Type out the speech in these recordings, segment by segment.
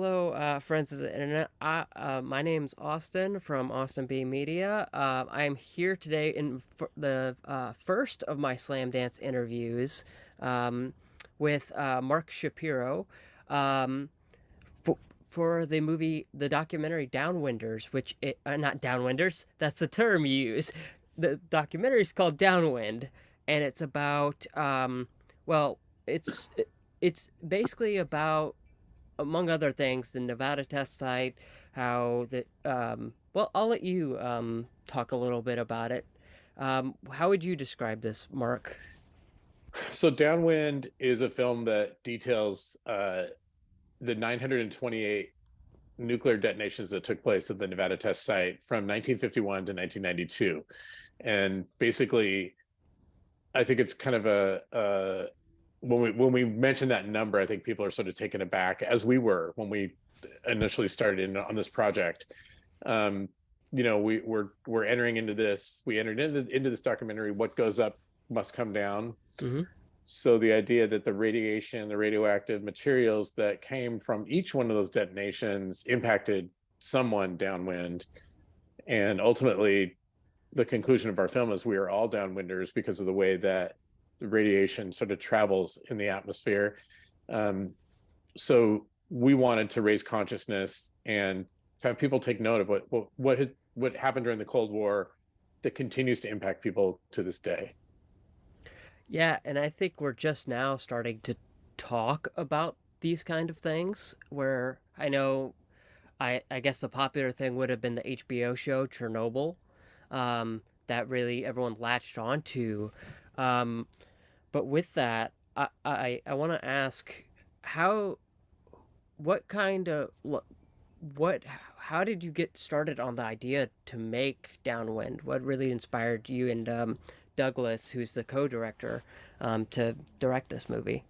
Hello, uh, friends of the internet. Uh, uh, my name's Austin from Austin B Media. Uh, I'm here today in the uh, first of my Slamdance interviews um, with uh, Mark Shapiro um, for, for the movie, the documentary Downwinders, which it, not Downwinders, that's the term you use. The documentary is called Downwind, and it's about, um, well, it's it's basically about among other things, the Nevada test site, how the um, well, I'll let you um, talk a little bit about it. Um, how would you describe this, Mark? So, Downwind is a film that details uh, the 928 nuclear detonations that took place at the Nevada test site from 1951 to 1992, and basically, I think it's kind of a, a when we when we mention that number, I think people are sort of taken aback, as we were when we initially started in, on this project. Um, you know, we, we're we're entering into this. We entered into into this documentary. What goes up must come down. Mm-hmm. So the idea that the radiation, the radioactive materials that came from each one of those detonations impacted someone downwind, and ultimately, the conclusion of our film is we are all downwinders because of the way that the radiation sort of travels in the atmosphere. Um, so we wanted to raise consciousness and to have people take note of what what what, what happened during the Cold War that continues to impact people to this day. Yeah, and I think we're just now starting to talk about these kind of things where I know I I guess the popular thing would have been the HBO show Chernobyl um, that really everyone latched onto. Um, but with that, I I, I want to ask how, what kind of what how did you get started on the idea to make Downwind? What really inspired you and um, Douglas, who's the co-director, um, to direct this movie?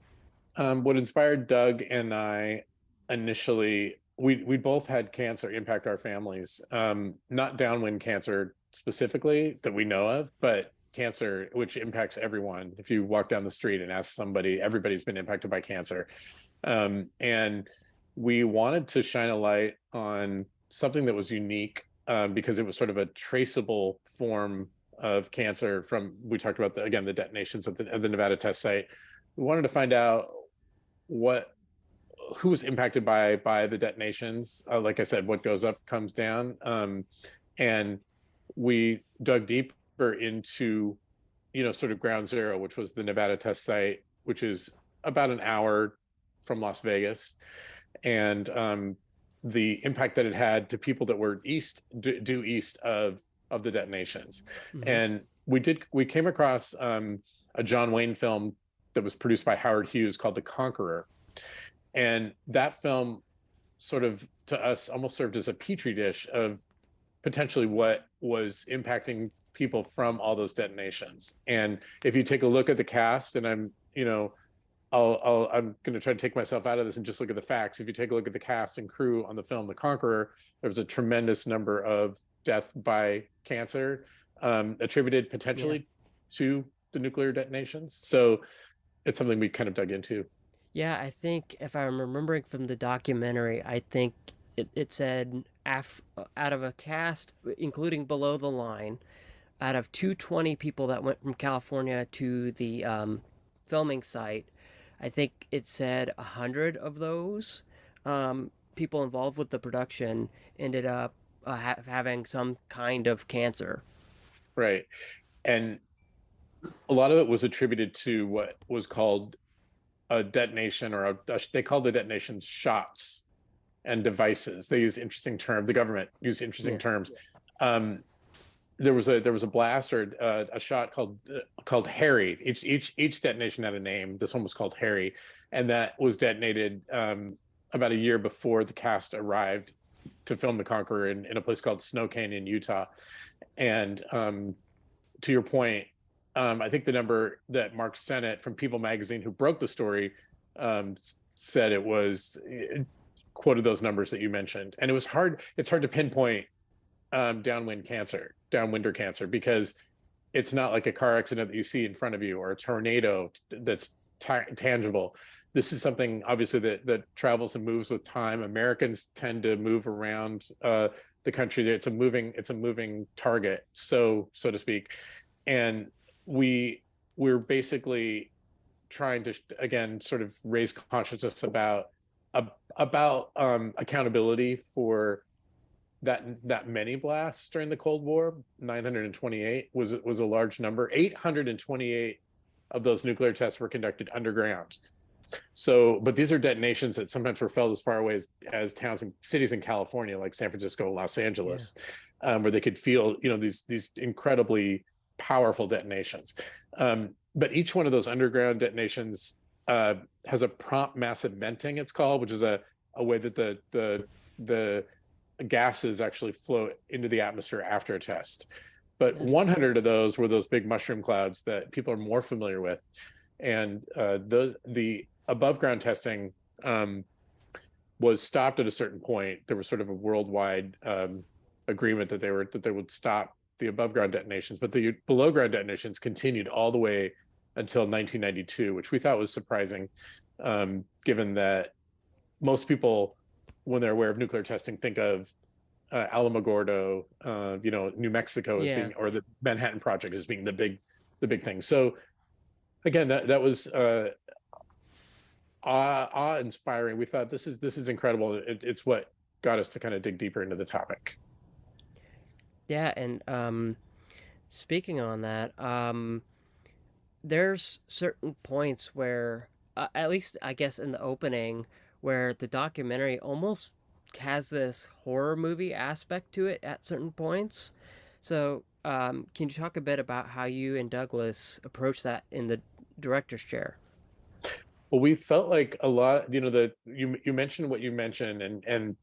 Um, what inspired Doug and I initially, we we both had cancer impact our families. Um, not downwind cancer specifically that we know of, but cancer, which impacts everyone. If you walk down the street and ask somebody, everybody's been impacted by cancer. Um, and we wanted to shine a light on something that was unique um, because it was sort of a traceable form of cancer from, we talked about, the, again, the detonations at the, at the Nevada test site. We wanted to find out what who was impacted by by the detonations uh, like i said what goes up comes down um, and we dug deep into, you know, sort of ground zero, which was the Nevada test site, which is about an hour from Las Vegas. And um, the impact that it had to people that were east, due east of of the detonations. Mm -hmm. And we did, we came across um, a John Wayne film that was produced by Howard Hughes called The Conqueror. And that film sort of to us almost served as a petri dish of potentially what was impacting people from all those detonations. And if you take a look at the cast, and I'm, you know, I'll, I'll I'm going to try to take myself out of this and just look at the facts. If you take a look at the cast and crew on the film The Conqueror, there was a tremendous number of death by cancer um, attributed potentially yeah. to the nuclear detonations. So it's something we kind of dug into. Yeah, I think if I'm remembering from the documentary, I think it, it said af- out of a cast, including below the line, out of 220 people that went from California to the um, filming site, I think it said 100 of those um, people involved with the production ended up uh, ha having some kind of cancer. Right. And a lot of it was attributed to what was called a detonation or a, they called the detonations shots and devices. They use interesting terms. The government used interesting yeah. terms. Um, there was a there was a blast or uh, a shot called uh, called Harry. Each each each detonation had a name. This one was called Harry, and that was detonated um, about a year before the cast arrived to film The Conqueror in, in a place called Snow Canyon, Utah. And um, to your point, um, I think the number that Mark Sennett from People Magazine, who broke the story, um, said it was it quoted those numbers that you mentioned, and it was hard. It's hard to pinpoint um, downwind cancer, downwinder cancer, because it's not like a car accident that you see in front of you or a tornado that's tangible. this is something obviously that that travels and moves with time. Americans tend to move around uh, the country. It's a moving it's a moving target, so so to speak, and we we're basically trying to again sort of raise consciousness about about um, accountability for that that many blasts during the Cold War. 928 was was a large number. 828 of those nuclear tests were conducted underground. So, but these are detonations that sometimes were felt as far away as, as towns and cities in California, like San Francisco, Los Angeles, yeah. um, where they could feel, you know, these these incredibly powerful detonations. Um, but each one of those underground detonations uh, has a prompt massive venting, it's called, which is a, a way that the the the gases actually flow into the atmosphere after a test. But 100 of those were those big mushroom clouds that people are more familiar with, and uh, those the above ground testing um, was stopped at a certain point. There was sort of a worldwide um, agreement that they were that they would stop the above ground detonations, but the below ground detonations continued all the way until 1992, which we thought was surprising, um, given that most people, when they're aware of nuclear testing, think of uh, Alamogordo, uh, you know, New Mexico as yeah. being, or the Manhattan Project as being the big, the big thing. So, again, that that was uh, awe, awe inspiring. We thought this is this is incredible. It, it's what got us to kind of dig deeper into the topic. Yeah, and um, speaking on that, um, there's certain points where, uh, at least I guess in the opening, where the documentary almost has this horror movie aspect to it at certain points. So, um, can you talk a bit about how you and Douglas approach that in the director's chair? Well, we felt like a lot, you know, the you you mentioned what you mentioned, and and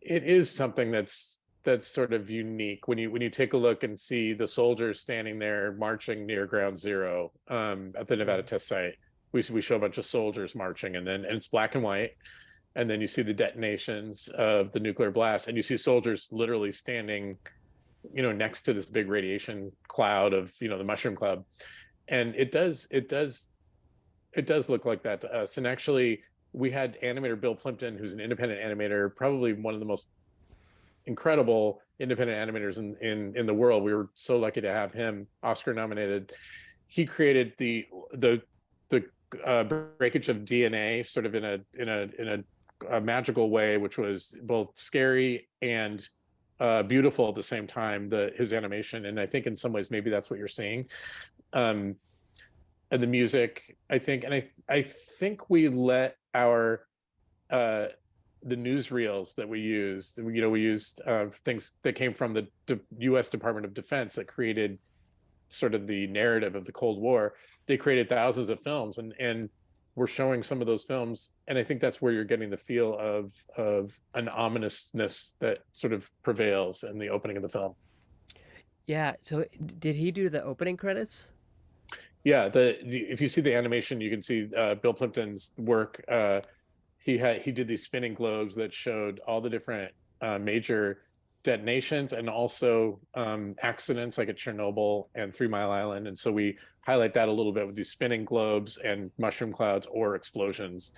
it is something that's that's sort of unique when you when you take a look and see the soldiers standing there marching near ground zero um, at the nevada test site we, we show a bunch of soldiers marching and then and it's black and white and then you see the detonations of the nuclear blast and you see soldiers literally standing you know next to this big radiation cloud of you know the mushroom cloud and it does it does it does look like that to us and actually we had animator bill plympton who's an independent animator probably one of the most incredible independent animators in, in in the world. We were so lucky to have him Oscar nominated. He created the the the uh, breakage of DNA sort of in a in a in a, a magical way, which was both scary and uh, beautiful at the same time. The his animation, and I think in some ways maybe that's what you're seeing. Um, and the music, I think, and I I think we let our uh, the newsreels that we used. You know, we used uh, things that came from the U.S. Department of Defense that created sort of the narrative of the Cold War. They created thousands of films, and and we're showing some of those films, and I think that's where you're getting the feel of of an ominousness that sort of prevails in the opening of the film. Yeah. So, did he do the opening credits? Yeah. The if you see the animation, you can see uh, Bill Plympton's work. Uh, he had he did these spinning globes that showed all the different uh, major detonations and also um, accidents like at Chernobyl and Three Mile Island. And so we highlight that a little bit with these spinning globes and mushroom clouds or explosions.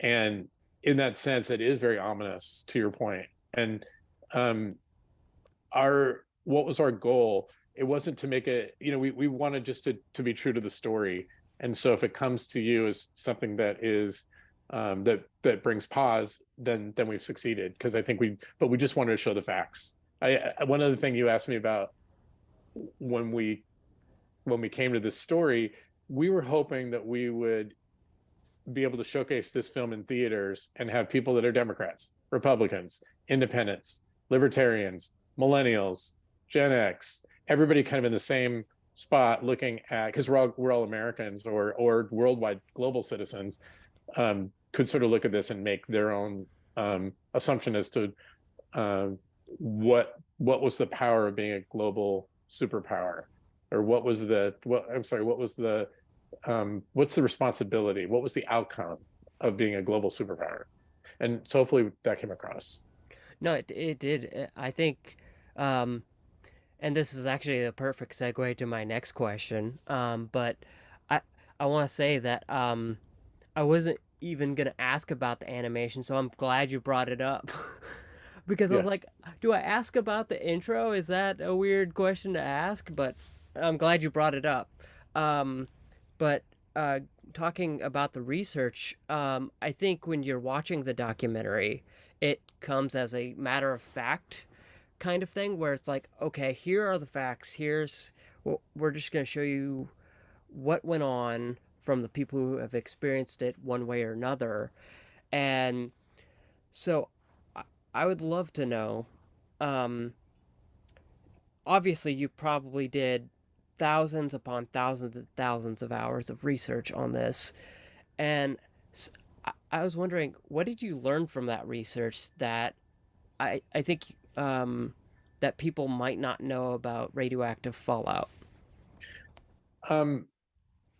And in that sense, it is very ominous to your point. And um, our what was our goal? It wasn't to make it, you know, we, we wanted just to, to be true to the story. And so if it comes to you as something that is um, that that brings pause, then then we've succeeded because I think we. But we just wanted to show the facts. I, one other thing you asked me about when we when we came to this story, we were hoping that we would be able to showcase this film in theaters and have people that are Democrats, Republicans, independents, libertarians, millennials, Gen X, everybody kind of in the same spot looking at because we're all we're all Americans or or worldwide global citizens um, could sort of look at this and make their own um, assumption as to uh, what what was the power of being a global superpower, or what was the what I'm sorry, what was the um, what's the responsibility? What was the outcome of being a global superpower? And so hopefully that came across. No, it it did. I think, um, and this is actually a perfect segue to my next question. Um, but I I want to say that um, I wasn't even gonna ask about the animation, so I'm glad you brought it up. Because I was like, do I ask about the intro? Is that a weird question to ask? But I'm glad you brought it up. Um, but uh, talking about the research, um, I think when you're watching the documentary, it comes as a matter of fact kind of thing where it's like, okay, here are the facts. Here's we're just going to show you what went on from the people who have experienced it one way or another. And so I, would love to know. Um, obviously, you probably did thousands upon thousands and thousands of hours of research on this. And I I was wondering, what did you learn from that research that I, I think um, that people might not know about radioactive fallout? Um,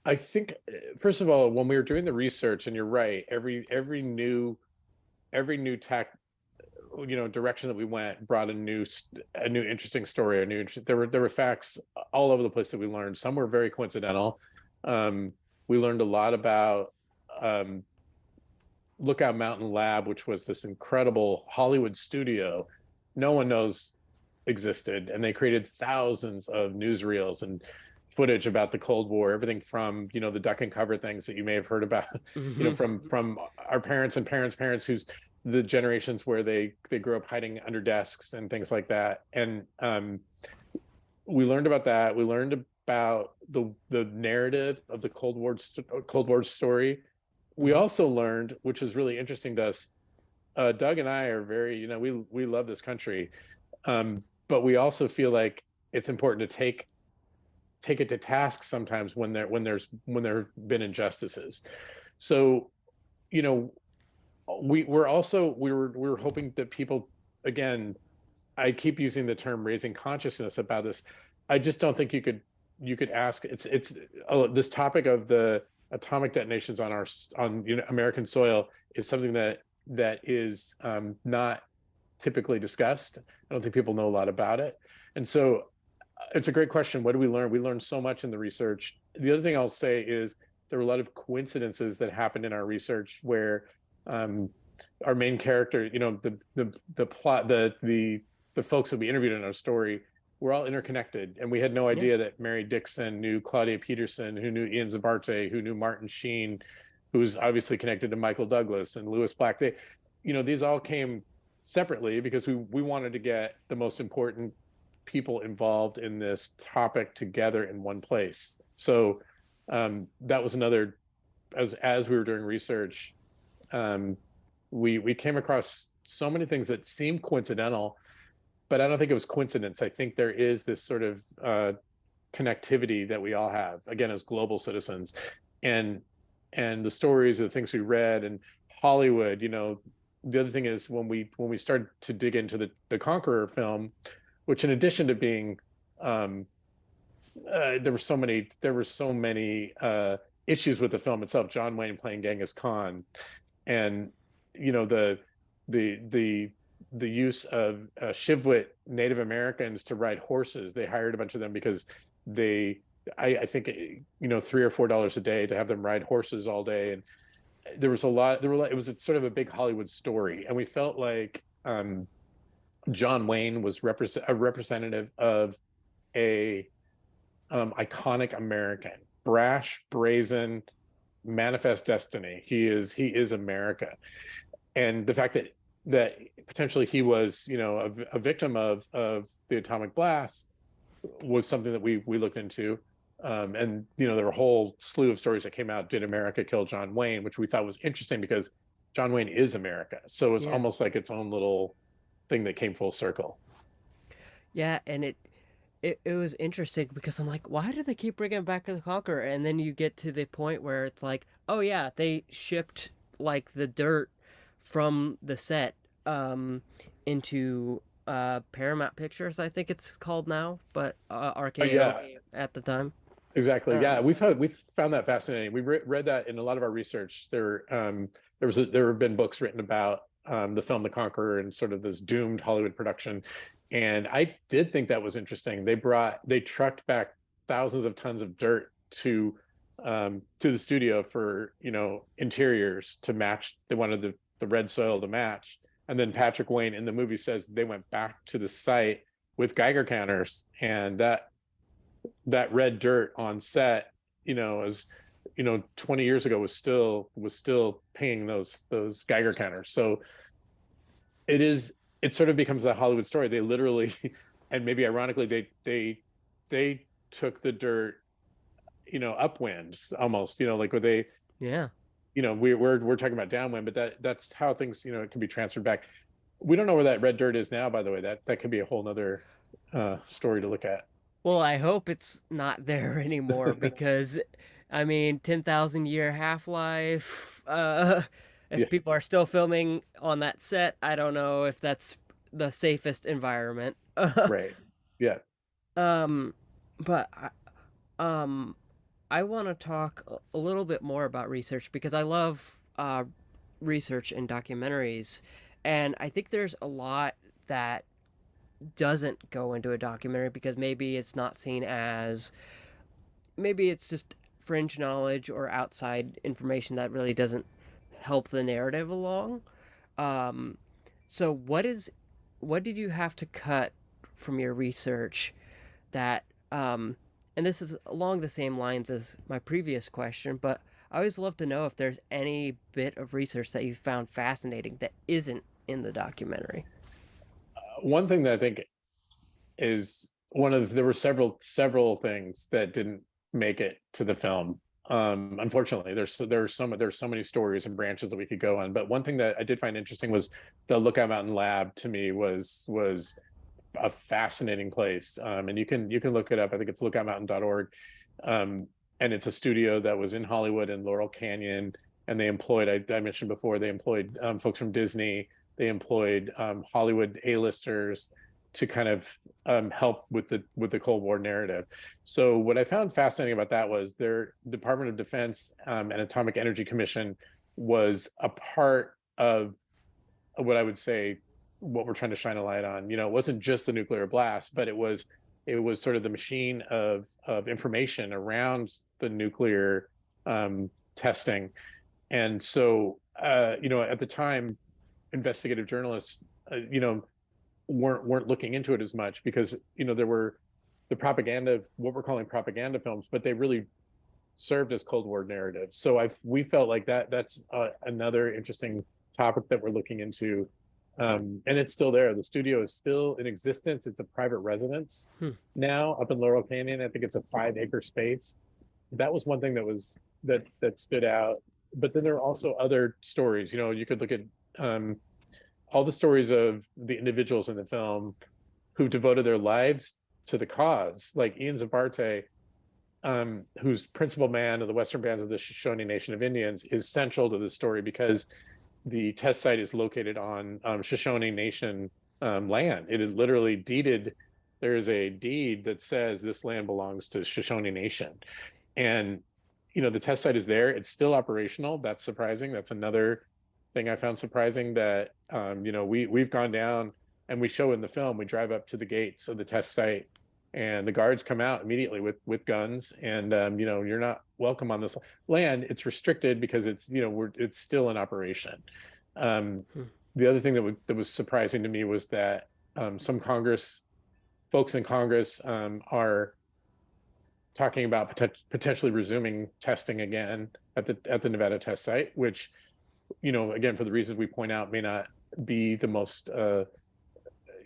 I think uh, first of all, when we were doing the research, and you're right, every every new every new tech, you know, direction that we went brought a new a new interesting story, a new there were there were facts all over the place that we learned. Some were very coincidental. Um, we learned a lot about um, Lookout Mountain Lab, which was this incredible Hollywood studio no one knows existed, and they created thousands of newsreels and footage about the Cold War, everything from you know the duck and cover things that you may have heard about, you know, hmm from from our parents and parents' parents, who's the generations where they they grew up hiding under desks and things like that, and um, we learned about that. We learned about the the narrative of the Cold War Cold War story. We hmm also learned, which was really interesting to us. Uh, Doug and I are very, you know, we we love this country, um, but we also feel like it's important to take take it to task sometimes when there when there's when there have been injustices. So, you know, we we're also we were we were hoping that people again, I keep using the term raising consciousness about this. I just don't think you could you could ask it's it's uh, this topic of the atomic detonations on our on you know, American soil is something that that is um, not typically discussed. I don't think people know a lot about it, and so it's a great question. What do we learn? We learned so much in the research. The other thing I'll say is there were a lot of coincidences that happened in our research where um, our main character, you know, the the the plot, the the the folks that we interviewed in our story were all interconnected, and we had no Yeah. idea that Mary Dixon knew Claudia Peterson, who knew Ian Zabarte, who knew Martin Sheen, who was obviously connected to Michael Douglas and Lewis Black. They, you know, these all came separately because we we wanted to get the most important people involved in this topic together in one place. So um, that was another as as we were doing research, um, we we came across so many things that seemed coincidental, but I don't think it was coincidence. I think there is this sort of uh, connectivity that we all have again as global citizens, and and the stories, of the things we read, and Hollywood. You know, the other thing is when we when we started to dig into the the Conqueror film, which in addition to being um, uh, there were so many there were so many uh, issues with the film itself. John Wayne playing Genghis Khan, and you know the the the the use of uh, Shivwit Native Americans to ride horses. They hired a bunch of them because they I, I think you know three or four dollars a day to have them ride horses all day and there was a lot there were it was a, sort of a big hollywood story and we felt like um john wayne was represent a representative of a um, iconic American, brash, brazen, manifest destiny. He is he is America, and the fact that that potentially he was you know a, a victim of of the atomic blast was something that we we looked into. Um, and you know there were a whole slew of stories that came out. Did America kill John Wayne? Which we thought was interesting because John Wayne is America, so it's Yeah. almost like its own little thing that came full circle. Yeah, and it it, it was interesting because I'm like, why do they keep bringing back the Conqueror? And then you get to the point where it's like, oh yeah, they shipped like the dirt from the set um into uh Paramount Pictures, I think it's called now, but uh, Oh RKO yeah, at the time. Exactly. Yeah, Um, we've had we've found that fascinating. We re read that in a lot of our research. There, um, there was a, there have been books written about um, the film The Conqueror and sort of this doomed Hollywood production, and I did think that was interesting. They brought they trucked back thousands of tons of dirt to um, to the studio for you know interiors to match. They wanted the the red soil to match, and then Patrick Wayne in the movie says they went back to the site with Geiger counters, and that that red dirt on set, you know, is you know 20 years ago was still was still paying those those Geiger counters. So it is it sort of becomes a Hollywood story. They literally, and maybe ironically, they they they took the dirt, you know, upwind almost, you know, like where they, Yeah. you know, we, we're we're talking about downwind, but that that's how things, you know, it can be transferred back. We don't know where that red dirt is now, by the way. That that could be a whole nother uh, story to look at. Well, I hope it's not there anymore because, I mean, 10,000 year half-life, uh, Yeah, if people are still filming on that set, I don't know if that's the safest environment. right. Yeah. Um, but I, um, I want to talk a a little bit more about research because I love uh, research and documentaries, and I think there's a lot that doesn't go into a documentary because maybe it's not seen as maybe it's just fringe knowledge or outside information that really doesn't help the narrative along. Um, so what is what did you have to cut from your research that um, and this is along the same lines as my previous question, but I always love to know if there's any bit of research that you found fascinating that isn't in the documentary. One thing that I think is one of there were several several things that didn't make it to the film. Um, unfortunately, there's there's so there's so many stories and branches that we could go on. But one thing that I did find interesting was the Lookout Mountain Lab. To me, was was a fascinating place. Um, and you can you can look it up. I think it's lookoutmountain.org. Um, and it's a studio that was in Hollywood and Laurel Canyon. And they employed, I, I mentioned before, they employed um, folks from Disney. They employed um, Hollywood A-listers to kind of um, help with the with the Cold War narrative. So what I found fascinating about that was their Department of Defense um, and Atomic Energy Commission was a part of what I would say what we're trying to shine a light on. You know, it wasn't just the nuclear blast, but it was it was sort of the machine of of information around the nuclear um, testing. And so, uh, you know, at the time, investigative journalists, uh, you know, weren't weren't looking into it as much because you know there were the propaganda what we're calling propaganda films, but they really served as Cold War narratives. So I we felt like that that's uh, another interesting topic that we're looking into um, and it's still there. The studio is still in existence. It's a private residence Hmm. now up in Laurel Canyon. I think it's a five acre space. That was one thing that was that that stood out. But then there are also other stories. You know, you could look at um, all the stories of the individuals in the film who devoted their lives to the cause, like Ian Zabarte, um, who's principal man of the Western Bands of the Shoshone Nation of Indians, is central to this story because the test site is located on um, Shoshone Nation um, land. It is literally deeded. There is a deed that says this land belongs to Shoshone Nation, and you know the test site is there. It's still operational. That's surprising. That's another thing I found surprising that um, you know we we've gone down and we show in the film. We drive up to the gates of the test site, and the guards come out immediately with with guns. And um, you know you're not welcome on this land. It's restricted because it's you know we're it's still in operation. Um, Hmm. the other thing that, that was surprising to me was that um, some Congress folks in Congress um, are talking about poten- potentially resuming testing again at the at the Nevada test site, which you know again for the reasons we point out may not be the most uh,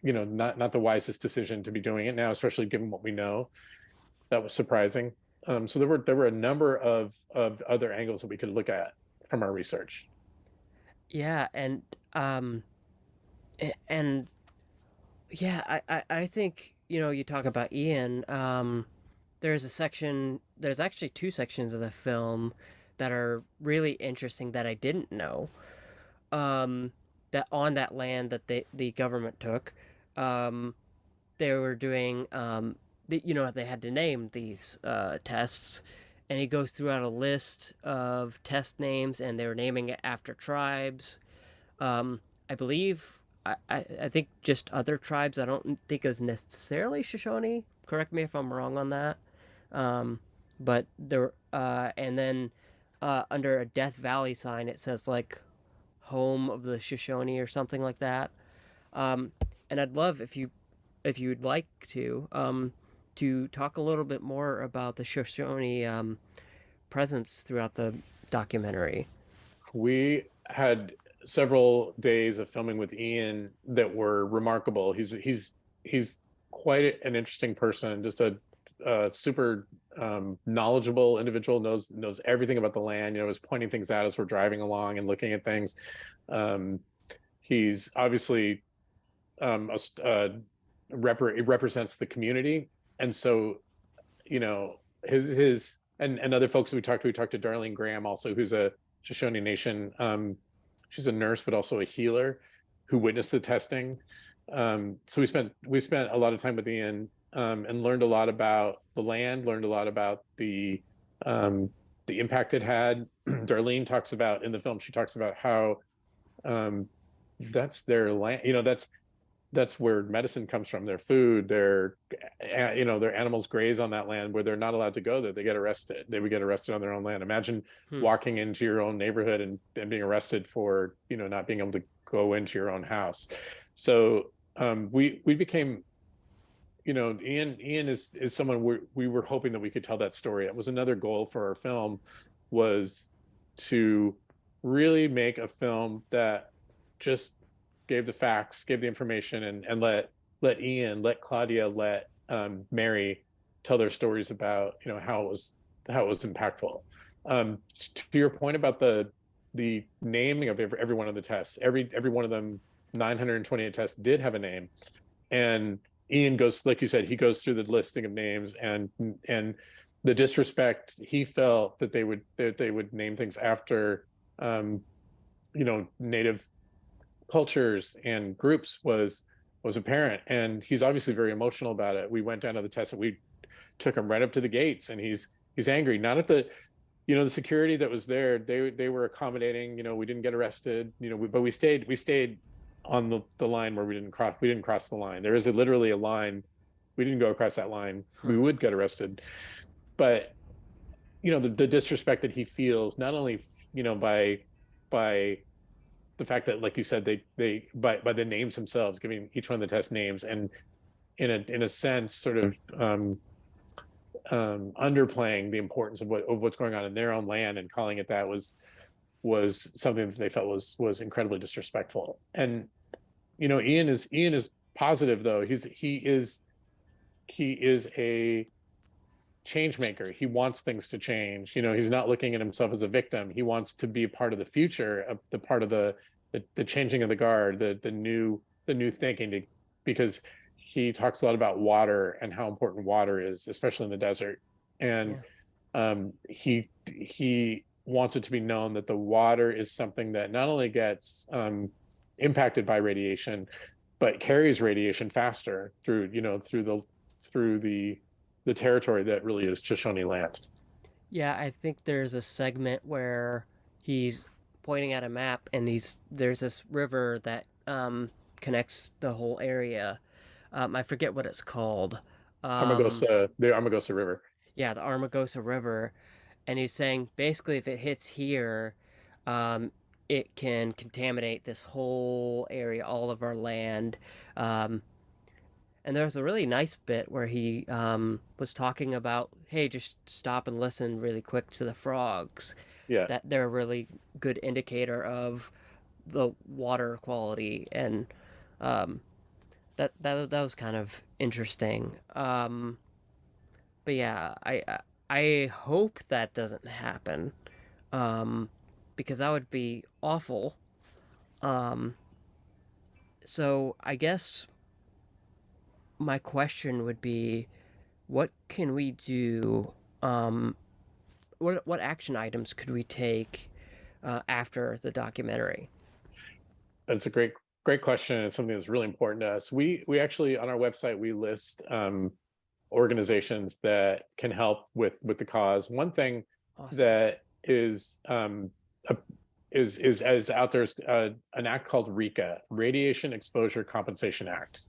you know not not the wisest decision to be doing it now, especially given what we know. That was surprising. Um, so there were there were a number of of other angles that we could look at from our research. Yeah, and um, and yeah, I, I, I think you know you talk about Ian. Um, there's a section. There's actually two sections of the film that are really interesting that I didn't know. Um, that on that land that they the government took, um, they were doing um, the, you know they had to name these uh, tests, and he goes throughout a list of test names, and they were naming it after tribes. Um, I believe I, I, I think just other tribes. I don't think it was necessarily Shoshone. Correct me if I'm wrong on that. Um, but there uh and then uh under a Death Valley sign it says like home of the Shoshone or something like that. Um and I'd love if you if you'd like to um to talk a little bit more about the Shoshone um presence throughout the documentary. We had several days of filming with Ian that were remarkable. He's he's he's quite an interesting person, just a, a super um, knowledgeable individual. knows knows everything about the land. You know, is pointing things out as we're driving along and looking at things. Um, he's obviously um, a, a rep represents the community, and so you know his his and and other folks that we talked to. We talked to Darlene Graham also, who's a Shoshone Nation um, she's a nurse, but also a healer who witnessed the testing. Um, so we spent we spent a lot of time with Ian um, and learned a lot about the land, learned a lot about the um, the impact it had. Darlene talks about in the film. She talks about how um, that's their land. You know, that's that's where medicine comes from their food their you know their animals graze on that land where they're not allowed to go there they get arrested they would get arrested on their own land imagine hmm. walking into your own neighborhood and, and being arrested for you know not being able to go into your own house so um, we we became you know ian ian is is someone we we were hoping that we could tell that story it was another goal for our film was to really make a film that just gave the facts, gave the information, and and let let Ian, let Claudia, let um, Mary tell their stories about you know how it was how it was impactful. Um, to your point about the the naming of every, every one of the tests, every every one of them, 928 tests did have a name, and Ian goes like you said, he goes through the listing of names and and the disrespect he felt that they would that they would name things after um, you know native cultures and groups was was apparent. And he's obviously very emotional about it. We went down to the test and we took him right up to the gates and he's he's angry. Not at the you know the security that was there. They they were accommodating. You know we didn't get arrested you know we, but we stayed we stayed on the, the line where we didn't cross we didn't cross the line. There is a, literally a line we didn't go across that line. We would get arrested. But you know the, the disrespect that he feels not only you know by by the fact that, like you said, they they by by the names themselves, giving each one of the test names, and in a in a sense, sort of um, um, underplaying the importance of what of what's going on in their own land and calling it that was was something that they felt was was incredibly disrespectful. And you know, Ian is Ian is positive though. He's he is he is a change maker. He wants things to change. You know, he's not looking at himself as a victim. He wants to be part of the future, of the part of the the, the changing of the guard, the the new the new thinking to, because he talks a lot about water and how important water is, especially in the desert. And yeah. um, he he wants it to be known that the water is something that not only gets um, impacted by radiation, but carries radiation faster through you know through the through the the territory that really is Shoshone land. Yeah, I think there's a segment where he's pointing at a map, and he's there's this river that um, connects the whole area. Um, I forget what it's called. Um, Amargosa, the Amargosa River. Yeah, the Amargosa River, and he's saying basically if it hits here, um, it can contaminate this whole area, all of our land. Um, and there was a really nice bit where he um, was talking about, hey, just stop and listen really quick to the frogs yeah that they're a really good indicator of the water quality and um, that that that was kind of interesting. Um, but yeah, I I hope that doesn't happen um, because that would be awful. Um, so I guess my question would be, what can we do um, what what action items could we take uh, after the documentary? That's a great great question. It's something that's really important to us. We we actually on our website we list um, organizations that can help with with the cause. One thing awesome. that is um, a, is is as out there is uh, an act called RECA, Radiation Exposure Compensation Act.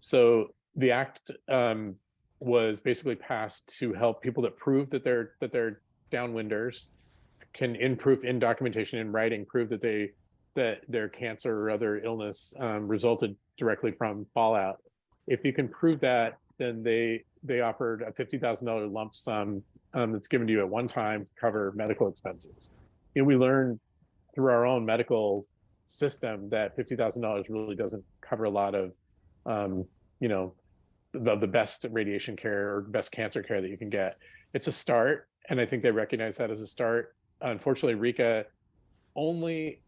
So the act um, was basically passed to help people that prove that they're that they're downwinders can in proof in documentation in writing prove that they that their cancer or other illness um, resulted directly from fallout. If you can prove that, then they they offered a fifty thousand dollar lump sum um, that's given to you at one time to cover medical expenses. Know, we learned through our own medical system that fifty thousand dollars really doesn't cover a lot of, um, you know, the, the best radiation care or best cancer care that you can get. It's a start, and I think they recognize that as a start. Unfortunately, RECA only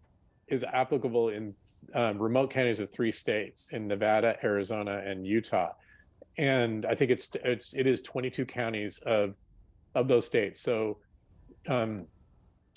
is applicable in um, remote counties of three states in Nevada, Arizona, and Utah. And I think it's it's it is 22 counties of of those states. So um,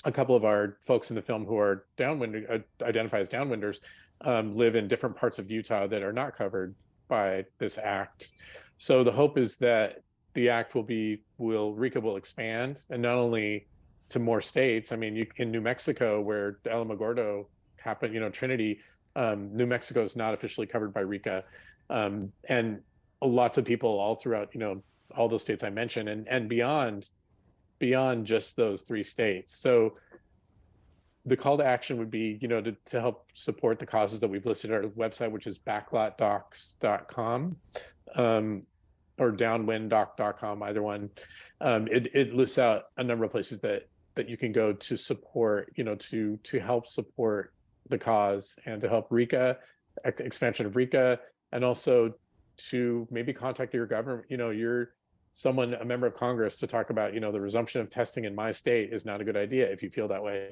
a couple of our folks in the film who are downwind uh, identify as downwinders um, live in different parts of Utah that are not covered by this act. So the hope is that the act will be will RECA will expand and not only to more states. I mean, you, in New Mexico, where Alamogordo happened, you know, Trinity, um, New Mexico is not officially covered by RECA, um, and lots of people all throughout, you know, all those states I mentioned, and and beyond, beyond just those three states. So the call to action would be, you know, to, to help support the causes that we've listed our website, which is backlotdocs.com um, or downwinddoc.com, either one. Um, it, it lists out a number of places that that you can go to support, you know, to to help support the cause and to help RECA, expansion of RECA, and also to maybe contact your government, you know, you're someone, a member of Congress to talk about, you know, the resumption of testing in my state is not a good idea if you feel that way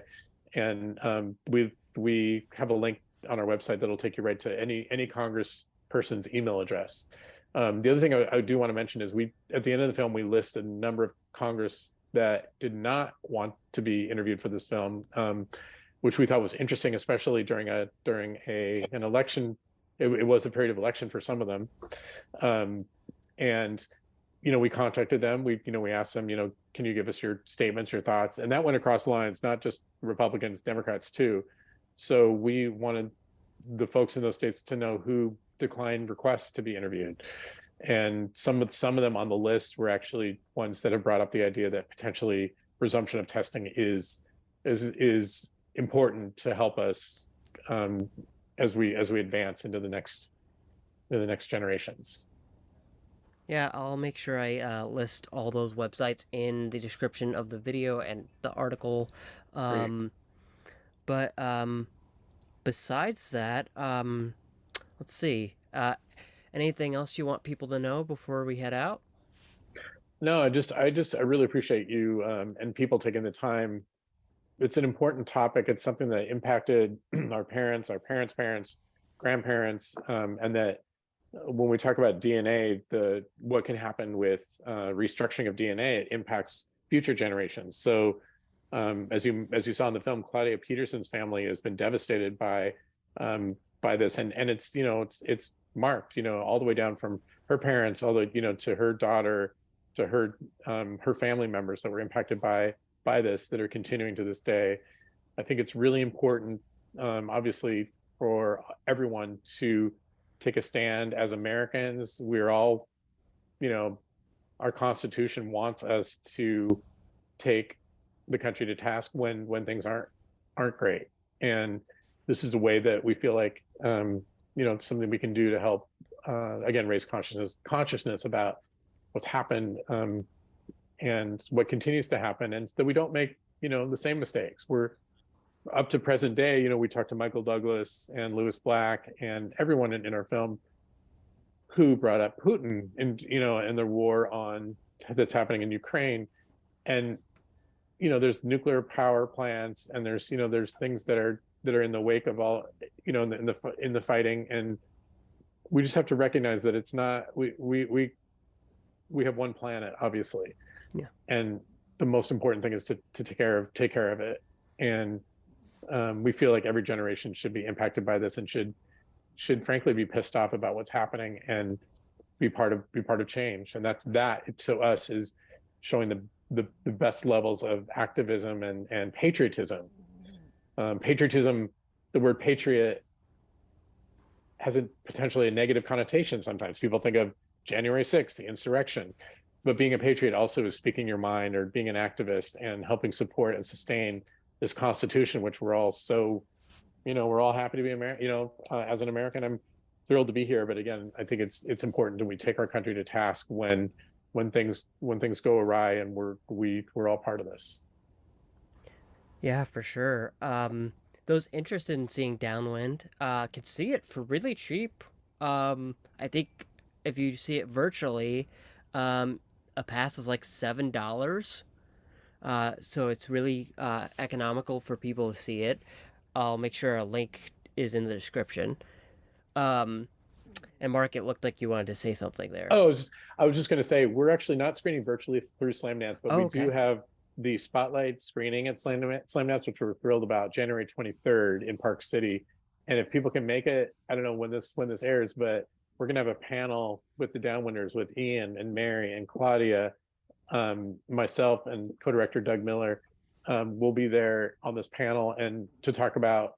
and um, we we have a link on our website that'll take you right to any any Congress person's email address. Um, the other thing I, I do want to mention is we at the end of the film we list a number of Congress that did not want to be interviewed for this film, um, which we thought was interesting, especially during a during a an election. It, it was a period of election for some of them, um, and you know, we contacted them. We, you know, we asked them, you know, can you give us your statements, your thoughts? And that went across lines, not just Republicans, Democrats too. So we wanted the folks in those states to know who declined requests to be interviewed. And some of some of them on the list were actually ones that have brought up the idea that potentially resumption of testing is is is important to help us um, as we as we advance into the next into the next generations. Yeah, I'll make sure I uh, list all those websites in the description of the video and the article. Um, but um, besides that, um, let's see. Uh, anything else you want people to know before we head out? No, I just, I just, I really appreciate you um, and people taking the time. It's an important topic. It's something that impacted our parents, our parents' parents, grandparents, um, and that when we talk about DNA, the what can happen with uh, restructuring of DNA, it impacts future generations. So um, as you as you saw in the film, Claudia Peterson's family has been devastated by um, by this, and and it's you know it's it's marked you know all the way down from her parents, all the you know to her daughter, to her um, her family members that were impacted by by this that are continuing to this day. I think it's really important, um, obviously, for everyone to take a stand as Americans. We're all, you know, our constitution wants us to take the country to task when when things aren't aren't great. And this is a way that we feel like um, you know, it's something we can do to help uh, again raise consciousness consciousness about what's happened um, and what continues to happen and that we don't make you know the same mistakes we're up to present day, you know, we talked to Michael Douglas and Lewis Black and everyone in, in our film who brought up Putin and, you know, and the war on that's happening in Ukraine. And, you know, there's nuclear power plants and there's, you know, there's things that are, that are in the wake of all, you know, in the, in the, in the fighting. And we just have to recognize that it's not, we, we, we, we have one planet, obviously. Yeah. And the most important thing is to, to take care of, take care of it. And um, we feel like every generation should be impacted by this and should should frankly be pissed off about what's happening and be part of be part of change and that's that to us is showing the the, the best levels of activism and and patriotism um, patriotism the word patriot has a potentially a negative connotation sometimes people think of January 6th, the insurrection. But being a patriot also is speaking your mind or being an activist and helping support and sustain this constitution, which we're all so, you know, we're all happy to be American, you know, uh, as an American, I'm thrilled to be here. But again, I think it's, it's important that we take our country to task when, when things, when things go awry and we're, we, we're all part of this. Yeah, for sure. Um, those interested in seeing Downwind uh, can see it for really cheap. Um, I think if you see it virtually, um, a pass is like seven dollars. Uh, so it's really uh, economical for people to see it. I'll make sure a link is in the description. Um, and Mark, it looked like you wanted to say something there. Oh, I was just, I was just going to say we're actually not screening virtually through Slamdance, but Oh, we okay. do have the spotlight screening at Slam Slamdance, which we're thrilled about, January 23rd in Park City. And if people can make it, I don't know when this when this airs, but we're gonna have a panel with the downwinders with Ian and Mary and Claudia, um, myself and co-director Doug Miller. Um, we'll be there on this panel and to talk about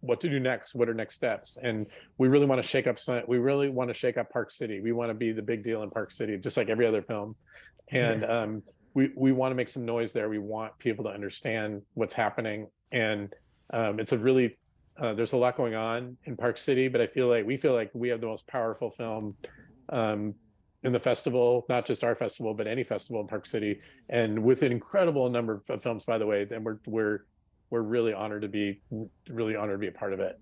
what to do next, what are next steps. And we really want to shake up we really want to shake up Park City. We want to be the big deal in Park City, just like every other film. And um, we we want to make some noise there. We want people to understand what's happening. And um, it's a really uh, there's a lot going on in Park City, but I feel like we feel like we have the most powerful film um, in the festival, not just our festival, but any festival in Park City, and with an incredible number of films, by the way. And we're we're we're really honored to be really honored to be a part of it.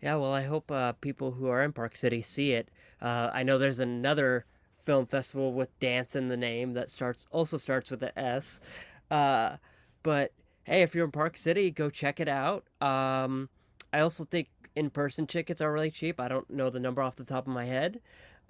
Yeah, well, I hope uh, people who are in Park City see it. Uh, I know there's another film festival with dance in the name that starts also starts with an S. Uh, but hey, if you're in Park City, go check it out. Um, I also think in-person tickets are really cheap. I don't know the number off the top of my head.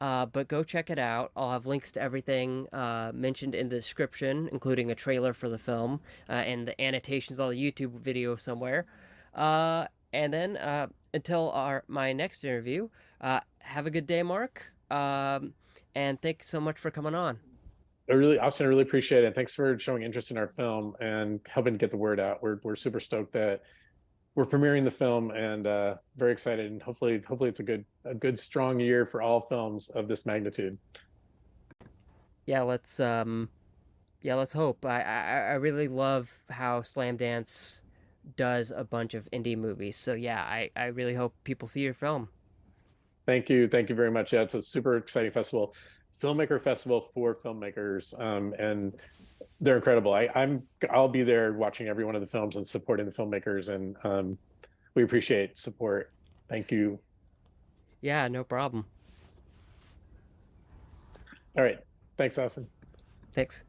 Uh, but go check it out. I'll have links to everything uh, mentioned in the description, including a trailer for the film uh, and the annotations on the YouTube video somewhere. Uh, and then uh, until our my next interview, uh, have a good day, Mark. Um, and thanks so much for coming on. I really, Austin, I really appreciate it. Thanks for showing interest in our film and helping get the word out. We're we're super stoked that we're premiering the film and uh, very excited. And hopefully, hopefully it's a good a good strong year for all films of this magnitude. Yeah, let's um, yeah, let's hope. I I, I really love how Slamdance does a bunch of indie movies. So yeah, I I really hope people see your film. Thank you, thank you very much. Yeah, it's a super exciting festival, filmmaker festival for filmmakers, um, and they're incredible. I, I'm I'll be there watching every one of the films and supporting the filmmakers, and um, we appreciate support. Thank you. Yeah, no problem. All right, thanks, Austin. Thanks.